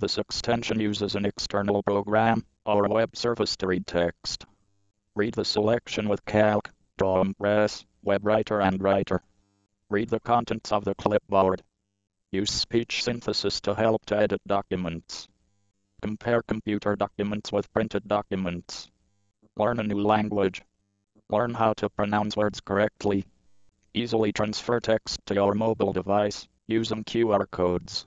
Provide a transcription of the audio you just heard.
This extension uses an external program or web service to read text. Read the selection with Calc, Impress, Web Writer and Writer. Read the contents of the clipboard. Use speech synthesis to help to edit documents. Compare computer documents with printed documents. Learn a new language. Learn how to pronounce words correctly. Easily transfer text to your mobile device using QR codes.